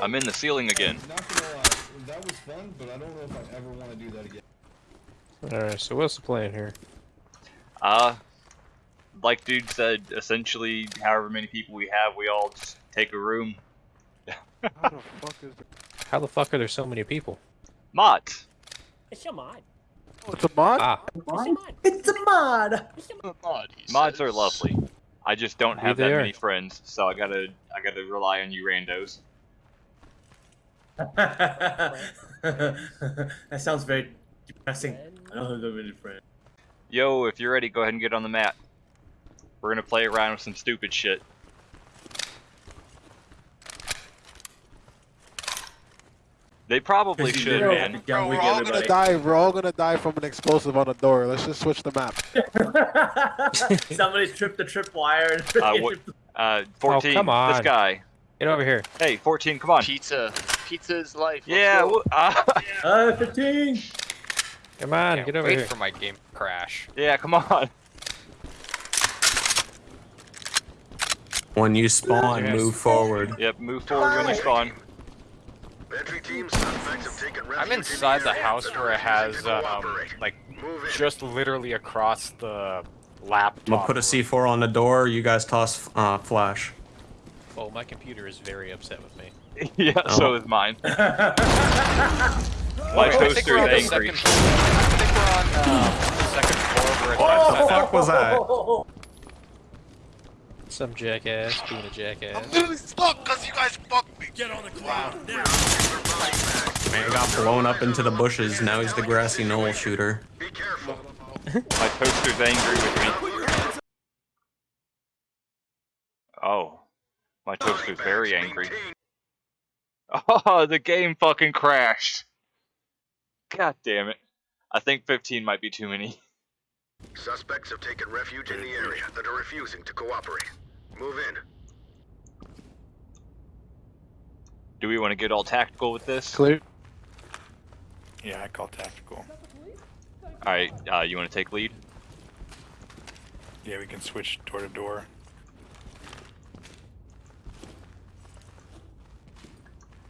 I'm in the ceiling again. Not gonna lie, that was fun, but I don't know if I ever want to do that again. Alright, so what's the plan here? Uh, like dude said, essentially, however many people we have, we all just take a room. How the fuck is there? How the fuck are there so many people? Mods. It's your mod. Oh, it's a mod? Ah, It's mod. It's a mod. It's A mod, Mods are lovely. I just don't have that many friends, so I gotta, I gotta rely on you randos. That sounds very depressing. I don't have that many friends. Yo, if you're ready, go ahead and get on the mat. We're gonna play around with some stupid shit. They probably should, video. man. Bro, we we're all gonna everybody. die. We're all gonna die from an explosive on a door. Let's just switch the map. Somebody tripped the tripwire and Uh, what- Uh, 14, come on. this guy. get over here. Hey, 14, come on. Pizza. Pizza is life. Let's Yeah, go. uh, Uh, 15. Come on, Can't get over wait here. for my game crash. yeah, come on. When you spawn, Yes. move forward. Yep, move forward when you spawn. Entry team suspects have taken refuge I'm inside the house where it has, um, like, just literally across the laptop. I'm gonna put a C4 on the door. You guys toss uh, flash. Oh, my computer is very upset with me. yeah, Oh. so is mine. My Wait, toaster we're the is angry. second. I think we're on the second floor where uh, it What the fuck was that? Some jackass being a jackass. I'm literally stuck because you guys fucked me. Get on the ground now. Man got blown up into the bushes. Now he's the grassy knoll shooter. Be careful. My toaster's angry with me. Oh. My toaster's very angry. Oh, the game fucking crashed. God damn it. I think 15 might be too many. Suspects have taken refuge in the area that are refusing to cooperate. Move in. Do we want to get all tactical with this? Clear. Yeah, I call tactical. Alright, uh, you want to take lead? Yeah, we can switch door to door.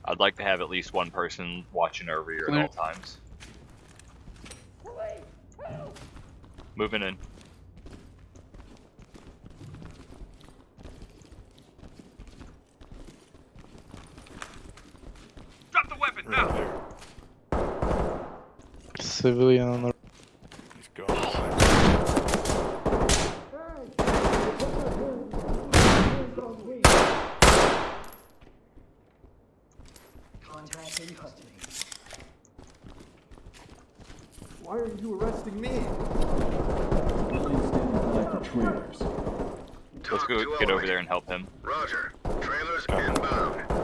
I'd like to have at least one person watching over you at all times. Moving in. Right there. Civilian on the. Why are you arresting me? Let's go get over there and help him. Roger. Trailers inbound.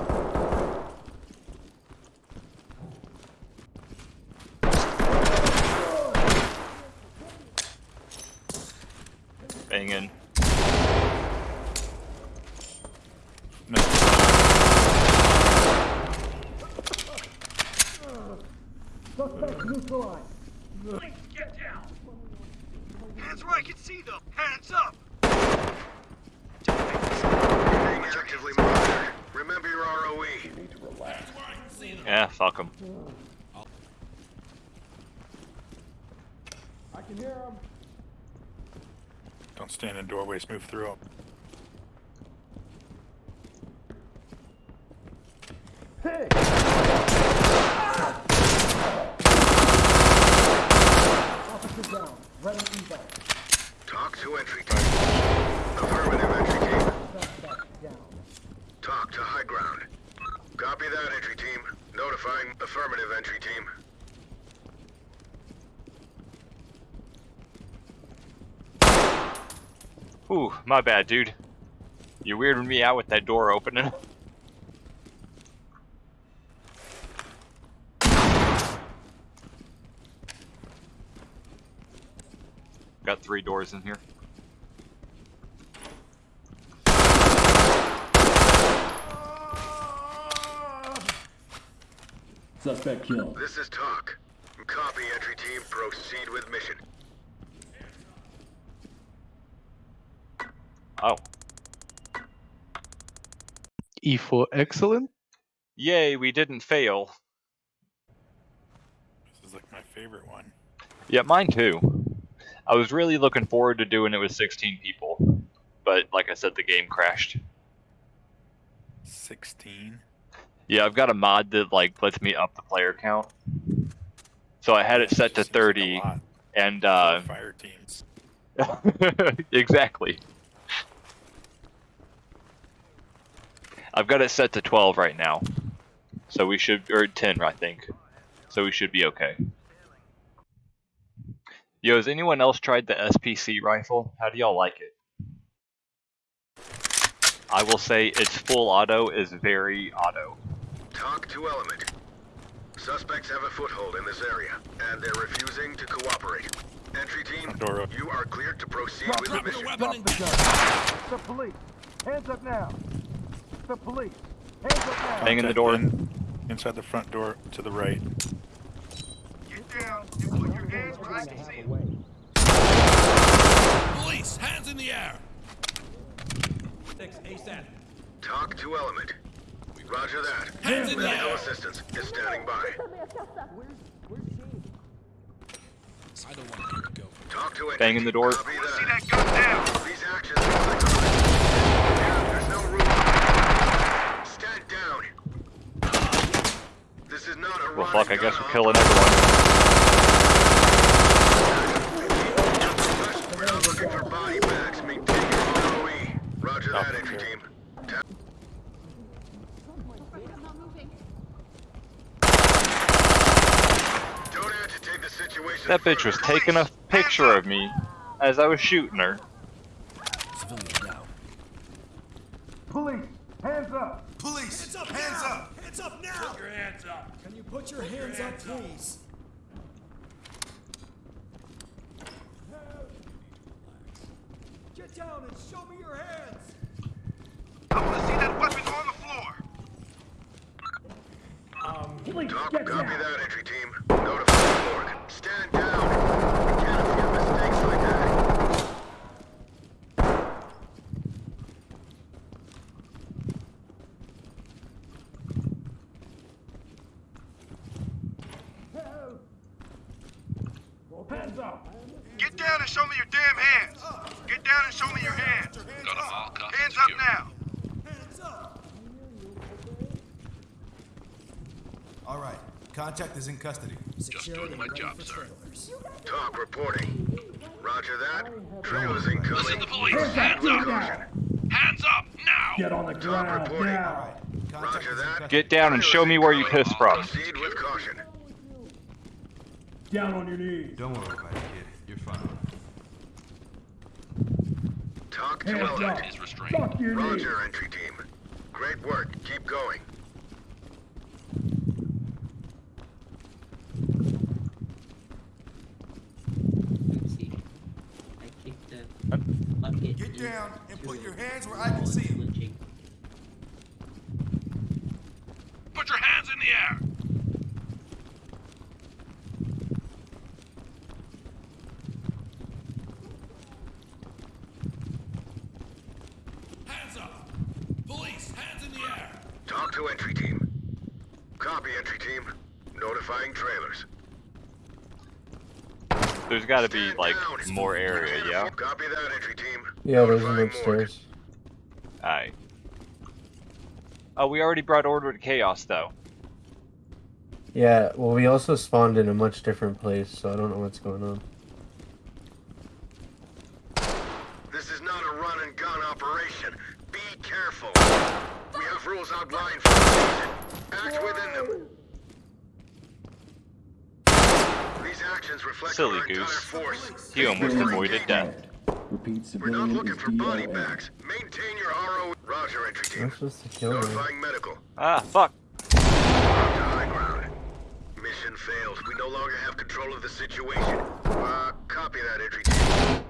Bang in. Being actively monitored. Remember your ROE. Yeah, fuck him. I can hear him. Don't stand in doorways, move through 'em. TOC to entry team. Affirmative entry team. Talk to high ground. Copy that entry team. Notifying affirmative entry team. Ooh, my bad, dude. You weirded me out with that door opening. three doors in here. Suspect killed. This is TOC. Copy entry team. Proceed with mission. Oh, E for excellent. Yay, we didn't fail. This is like my favorite one. Yeah, mine too. I was really looking forward to doing it with 16 people, but like I said, the game crashed. 16. Yeah, I've got a mod that like lets me up the player count. So I had it set to Just seems like 30, and uh, fire teams. exactly. I've got it set to 12 right now. So we should, or 10, I think. So we should be okay. Yo, has anyone else tried the SPC rifle? How do y'all like it? I will say its full auto is very auto. TOC to Element. Suspects have a foothold in this area, and they're refusing to cooperate. Entry team, Front door open. you are cleared to proceed Drop with the mission. The police! Hands up now! The police! Hands up now! Bang in the door. in- inside the front door to the right. Get down and put your hands where I can see them. Police! Hands in the air! TOC to Element. Roger that. Hands in the Medical air! assistance is standing by. I don't want to go. Talk to it. Bang in the door. Copy. See that gun down. These actions are psychotic. There's no room. Stand down. This is not a Well, fuck, I guess we're killing everyone. We're not looking for body bags. Maintain your ROE. Roger that, Oh, entry okay. team. Ta- Don't agitate the situation. That bitch was taking a picture of me as I was shooting her. Civilian down. Police! Hands up! Police! Hands up! Hands up! Hands up now! Put your hands up! Can you put your hands up, please? Get down and show me your hands! I want to see that weapon on the floor. Um, Police, Talk, get copy down! that, entry team. Notify the morgue. Stand down. We can't afford mistakes like that. Hands up! Get down and show me your damn hands. Get down and show me your hands. Hands up now. Hands up! All right. Contact is in custody. Just doing my job, sir. Talk reporting. Roger that. Trailers in custody. Listen, the police. Hands up! Hands up now. Get on the Talk ground reporting. now! Roger that. Get down and show me where you pissed from. Proceed with caution. Down on your knees! Don't worry about it, kid. You're fine. TOC to Hands element. up! Fuck your knees! Roger, entry team. Great work. Keep going. I kicked the bucket. Get down and put your hands where I can see them. Put your hands in the air. Hands up! Police, hands in the air! Talk to entry team. Copy, entry team. Notifying trailers. There's got to be like down. more area, yeah. Copy that, entry team. Yeah, there's an Notifying morgue. upstairs. Alright. Oh, we already brought order to chaos though. Yeah, well, we also spawned in a much different place, so I don't know what's going on. This is not a run and gun operation. Be careful. We have rules outlined for. Act within them. These actions reflect Silly our entire goose. force. He almost avoided death. Repeat We're not looking for body bags. Maintain your ROE. Roger, entry team. supposed to kill. Notifying medical. Ah, fuck. High ground. Mission failed. We no longer have control of the situation. Uh, copy that, entry team.